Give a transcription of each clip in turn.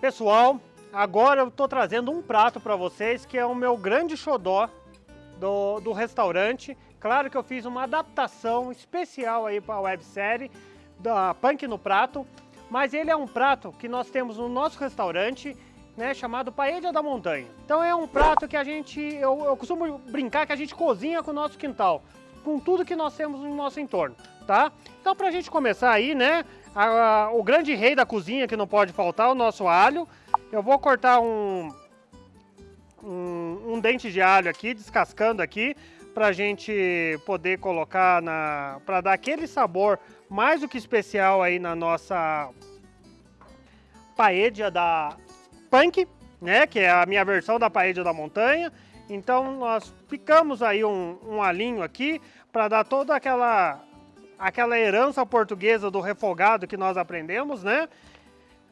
pessoal, agora eu estou trazendo um prato para vocês que é o meu grande xodó do, do restaurante. Claro que eu fiz uma adaptação especial aí para a websérie da Punk no Prato, mas ele é um prato que nós temos no nosso restaurante, né, chamado Paella da Montanha. Então é um prato que a gente, eu, eu costumo brincar que a gente cozinha com o nosso quintal, com tudo que nós temos no nosso entorno, tá? Então para a gente começar aí, né, a, o grande rei da cozinha que não pode faltar, o nosso alho. Eu vou cortar um, um, um dente de alho aqui, descascando aqui, para a gente poder colocar na... para dar aquele sabor mais do que especial aí na nossa paella da Punk, né, que é a minha versão da paella da montanha. Então nós picamos aí um, um alinho aqui para dar toda aquela aquela herança portuguesa do refogado que nós aprendemos, né?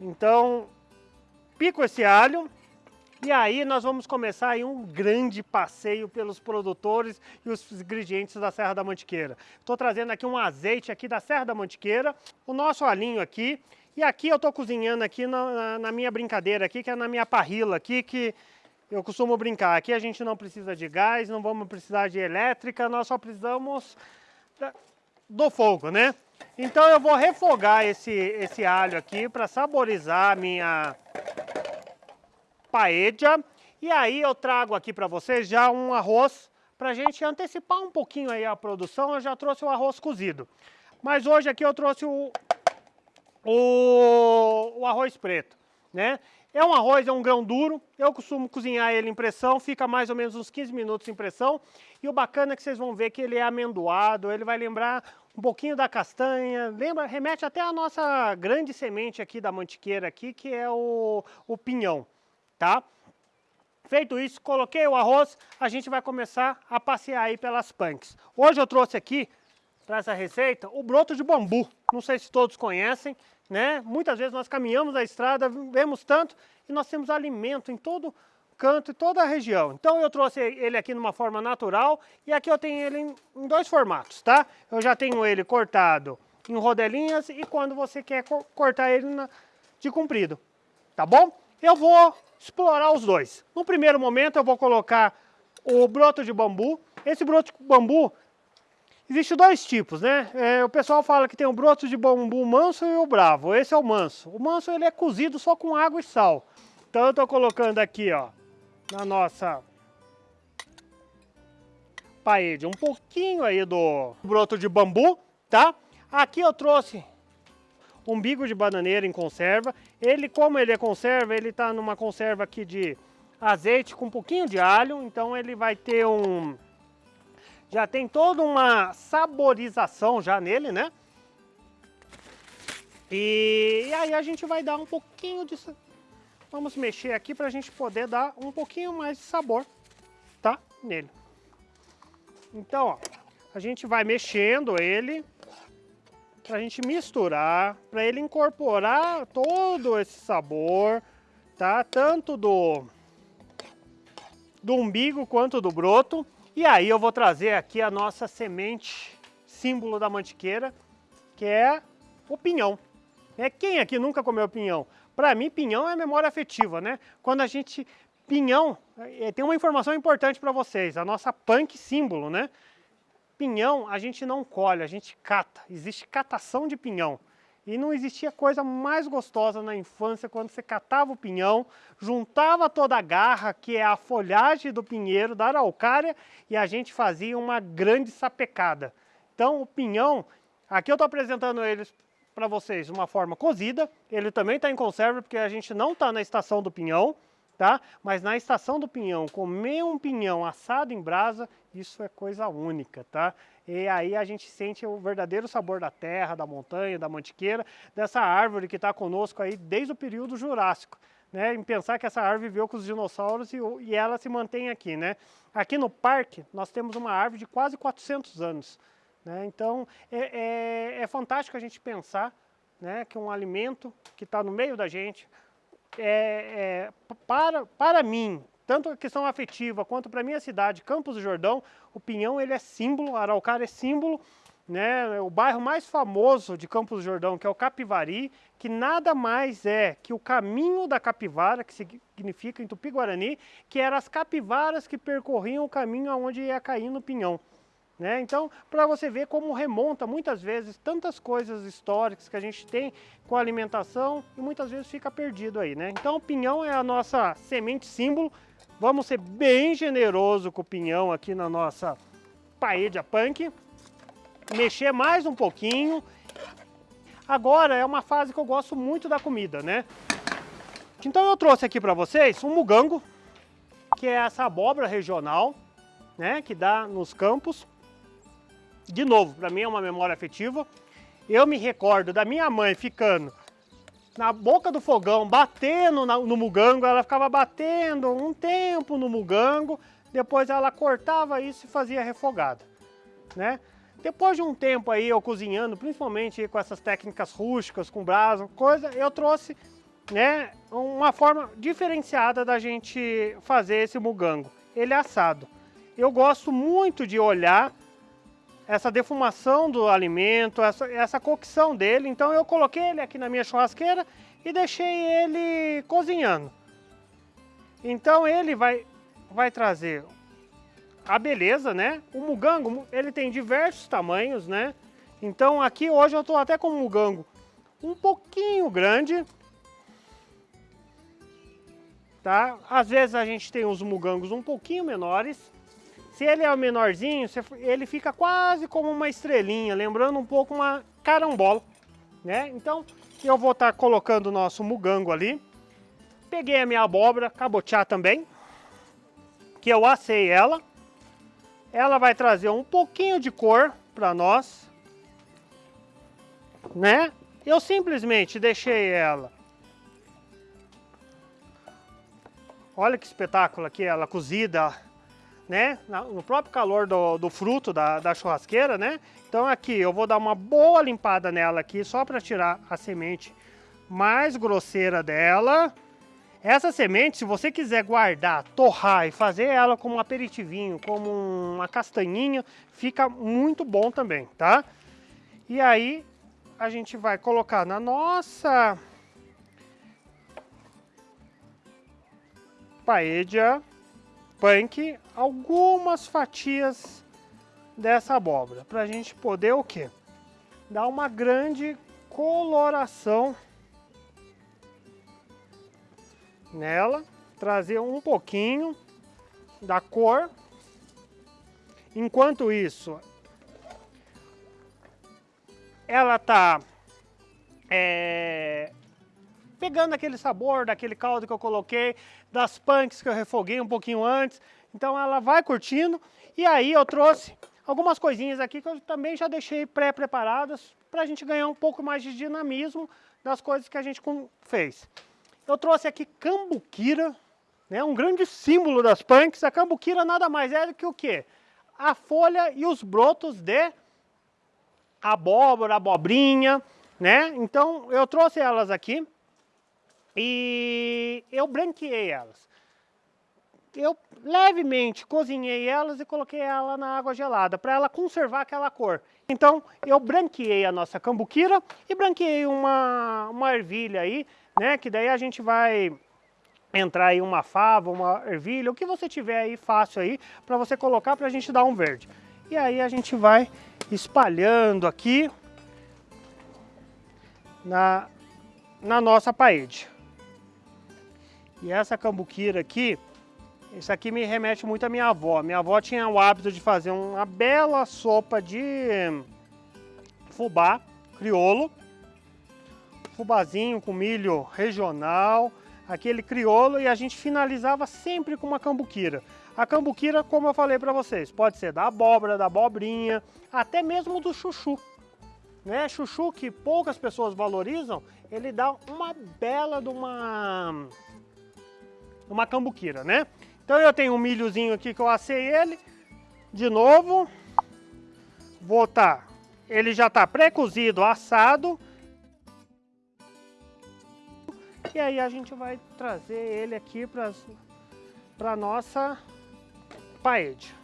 Então, pico esse alho e aí nós vamos começar aí um grande passeio pelos produtores e os ingredientes da Serra da Mantiqueira. Estou trazendo aqui um azeite aqui da Serra da Mantiqueira, o nosso alinho aqui, e aqui eu estou cozinhando aqui na, na, minha brincadeira aqui, que é na minha parrila aqui, que eu costumo brincar. Aqui a gente não precisa de gás, não vamos precisar de elétrica, nós só precisamos do fogo, né? Então eu vou refogar esse, esse alho aqui para saborizar a minha paella. E aí eu trago aqui para vocês já um arroz para a gente antecipar um pouquinho aí a produção. Eu já trouxe o arroz cozido. Mas hoje aqui eu trouxe o, o, o arroz preto, né? É um arroz, é um grão duro, eu costumo cozinhar ele em pressão, fica mais ou menos uns 15 minutos em pressão. E o bacana é que vocês vão ver que ele é amendoado, ele vai lembrar um pouquinho da castanha, lembra, remete até a nossa grande semente aqui da mantiqueira aqui, que é o, o pinhão, tá? Feito isso, coloquei o arroz, a gente vai começar a passear aí pelas punks. Hoje eu trouxe aqui, para essa receita, o broto de bambu. Não sei se todos conhecem, né? Muitas vezes nós caminhamos a estrada, vemos tanto, e nós temos alimento em todo canto e toda a região. Então eu trouxe ele aqui numa forma natural e aqui eu tenho ele em, dois formatos, tá? Eu já tenho ele cortado em rodelinhas e quando você quer cortar ele na, de comprido, tá bom? Eu vou explorar os dois. No primeiro momento eu vou colocar o broto de bambu. Esse broto de bambu, existe dois tipos, né? É, o pessoal fala que tem o broto de bambu manso e o bravo. Esse é o manso. O manso ele é cozido só com água e sal. Então eu estou colocando aqui, ó, na nossa parede um pouquinho aí do broto de bambu, tá? Aqui eu trouxe umbigo de bananeira em conserva. Ele, como ele é conserva, ele tá numa conserva aqui de azeite com um pouquinho de alho, então ele vai ter um... Já tem toda uma saborização já nele, né? E, aí a gente vai dar um pouquinho de Vamos mexer aqui para a gente poder dar um pouquinho mais de sabor, tá? Nele. Então, ó, a gente vai mexendo ele para a gente misturar, para ele incorporar todo esse sabor, tá? Tanto do, do umbigo quanto do broto. E aí eu vou trazer aqui a nossa semente, símbolo da mantiqueira, que é o pinhão. É, quem aqui nunca comeu pinhão? Para mim, pinhão é memória afetiva, né? Quando a gente... Pinhão, é, tem uma informação importante para vocês, a nossa punk símbolo, né? Pinhão a gente não colhe, a gente cata. Existe catação de pinhão. E não existia coisa mais gostosa na infância quando você catava o pinhão, juntava toda a garra, que é a folhagem do pinheiro, da araucária, e a gente fazia uma grande sapecada. Então o pinhão, aqui eu estou apresentando eles para vocês uma forma cozida. Ele também está em conserva porque a gente não está na estação do pinhão, tá? Mas na estação do pinhão, comer um pinhão assado em brasa, isso é coisa única, tá? E aí a gente sente o verdadeiro sabor da terra, da montanha, da mantiqueira, dessa árvore que está conosco aí desde o período Jurássico. Né, em pensar que essa árvore viveu com os dinossauros e, e ela se mantém aqui. Né? Aqui no parque, nós temos uma árvore de quase 400 anos. Né? Então, é, é, é, fantástico a gente pensar né, que um alimento que está no meio da gente, é, é, para, para mim, tanto a questão afetiva quanto para minha cidade, Campos do Jordão, o pinhão ele é símbolo, araucária é símbolo né, o bairro mais famoso de Campos do Jordão, que é o Capivari, que nada mais é que o caminho da capivara, que significa em Tupi-Guarani, que eram as capivaras que percorriam o caminho aonde ia cair no pinhão. Né? Então, para você ver como remonta muitas vezes tantas coisas históricas que a gente tem com a alimentação e muitas vezes fica perdido aí. Né? Então, o pinhão é a nossa semente símbolo. Vamos ser bem generoso com o pinhão aqui na nossa paella punk mexer mais um pouquinho. Agora é uma fase que eu gosto muito da comida, né? Então eu trouxe aqui para vocês um mugango, que é essa abóbora regional, né, que dá nos campos. De novo, para mim é uma memória afetiva. Eu me recordo da minha mãe ficando na boca do fogão, batendo no mugango, ela ficava batendo um tempo no mugango, depois ela cortava isso e fazia refogada, né? Depois de um tempo aí eu cozinhando, principalmente com essas técnicas rústicas, com brasa, coisa, eu trouxe né, uma forma diferenciada da gente fazer esse mugango. Ele é assado. Eu gosto muito de olhar essa defumação do alimento, essa, essa cocção dele. Então eu coloquei ele aqui na minha churrasqueira e deixei ele cozinhando. Então ele vai, vai trazer a beleza, né? O mugango, ele tem diversos tamanhos, né? Então aqui hoje eu estou até com um mugango um pouquinho grande. Tá? Às vezes a gente tem os mugangos um pouquinho menores. Se ele é o menorzinho, ele fica quase como uma estrelinha, lembrando um pouco uma carambola, né? Então eu vou estar tá colocando o nosso mugango ali. Peguei a minha abóbora, cabotiá também, que eu assei ela. Ela vai trazer um pouquinho de cor para nós, né? Eu simplesmente deixei ela. Olha que espetáculo aqui, ela cozida, né? No próprio calor do, do fruto da, da churrasqueira, né? Então aqui eu vou dar uma boa limpada nela aqui, só para tirar a semente mais grosseira dela. Essa semente, se você quiser guardar, torrar e fazer ela como um aperitivinho, como uma castanhinha, fica muito bom também, tá? E aí, a gente vai colocar na nossa paella punk algumas fatias dessa abóbora, para a gente poder o quê? Dar uma grande coloração nela, trazer um pouquinho da cor. Enquanto isso, ela tá é, pegando aquele sabor daquele caldo que eu coloquei, das punks que eu refoguei um pouquinho antes. Então ela vai curtindo. E aí eu trouxe algumas coisinhas aqui que eu também já deixei pré-preparadas para a gente ganhar um pouco mais de dinamismo das coisas que a gente fez. Eu trouxe aqui cambuquira, né, um grande símbolo das punks. A cambuquira nada mais é do que o quê? A folha e os brotos de abóbora, abobrinha, né? Então eu trouxe elas aqui e eu branqueei elas. Eu levemente cozinhei elas e coloquei ela na água gelada para ela conservar aquela cor. Então eu branqueei a nossa cambuquira e branqueei uma, uma ervilha aí né? Que daí a gente vai entrar aí uma fava, uma ervilha, o que você tiver aí fácil aí para você colocar para a gente dar um verde. E aí a gente vai espalhando aqui na, na nossa parede. E essa cambuquira aqui, isso aqui me remete muito à minha avó. Minha avó tinha o hábito de fazer uma bela sopa de fubá criolo fubazinho com milho regional, aquele criolo e a gente finalizava sempre com uma cambuquira. A cambuquira, como eu falei para vocês, pode ser da abóbora, da abobrinha, até mesmo do chuchu. Né? Chuchu que poucas pessoas valorizam, ele dá uma bela de uma, uma cambuquira, né? Então eu tenho um milhozinho aqui que eu assei ele, de novo, vou tá, ele já está pré-cozido, assado, e aí a gente vai trazer ele aqui para a nossa paede,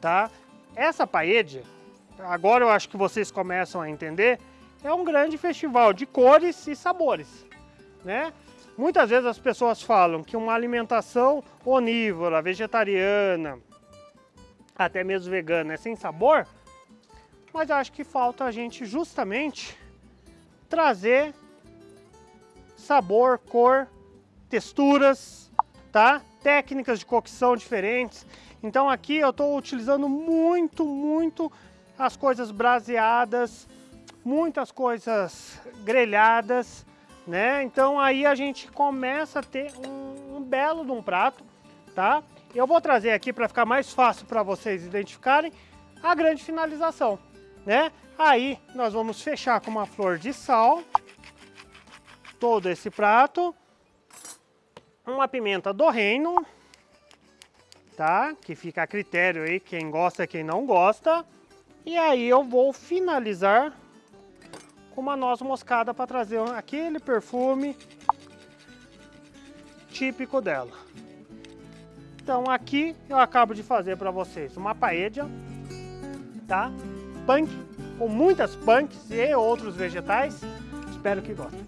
tá? Essa paede, agora eu acho que vocês começam a entender, é um grande festival de cores e sabores, né? Muitas vezes as pessoas falam que uma alimentação onívora, vegetariana, até mesmo vegana é sem sabor, mas acho que falta a gente justamente trazer sabor, cor, texturas, tá? Técnicas de cocção diferentes. Então aqui eu estou utilizando muito, muito as coisas braseadas, muitas coisas grelhadas, né? Então aí a gente começa a ter um, um belo de um prato, tá? Eu vou trazer aqui para ficar mais fácil para vocês identificarem a grande finalização, né? Aí nós vamos fechar com uma flor de sal, todo esse prato, uma pimenta do reino, tá? Que fica a critério aí, quem gosta quem não gosta. E aí eu vou finalizar com uma noz moscada para trazer aquele perfume típico dela. Então aqui eu acabo de fazer para vocês uma paella, tá? Punk, com muitas punks e outros vegetais. Espero que gostem.